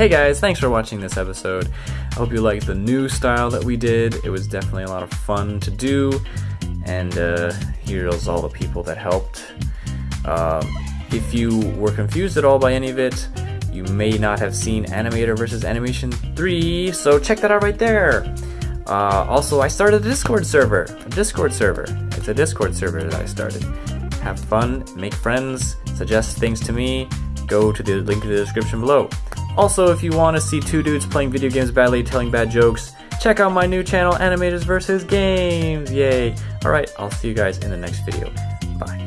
Hey guys, thanks for watching this episode. I hope you liked the new style that we did. It was definitely a lot of fun to do. And uh, here's all the people that helped. Um, if you were confused at all by any of it, you may not have seen Animator versus Animation 3, so check that out right there. Uh, also, I started a Discord server. A Discord server. It's a Discord server that I started. Have fun, make friends, suggest things to me. Go to the link in the description below. Also, if you want to see two dudes playing video games badly, telling bad jokes, check out my new channel, Animators vs. Games. Yay! Alright, I'll see you guys in the next video. Bye.